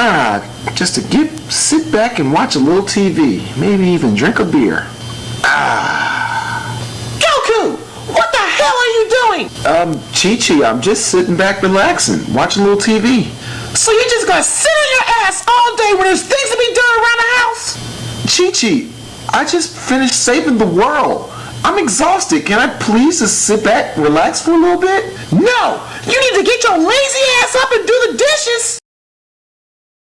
Ah, just to get sit back and watch a little TV, maybe even drink a beer. Ah. Goku, what the hell are you doing? Um, Chi-Chi, I'm just sitting back relaxing, watching a little TV. So you're just gonna sit on your ass all day when there's things to be done around the house? Chi-Chi, I just finished saving the world. I'm exhausted. Can I please just sit back, relax for a little bit? No, you need to get your lazy ass up and do.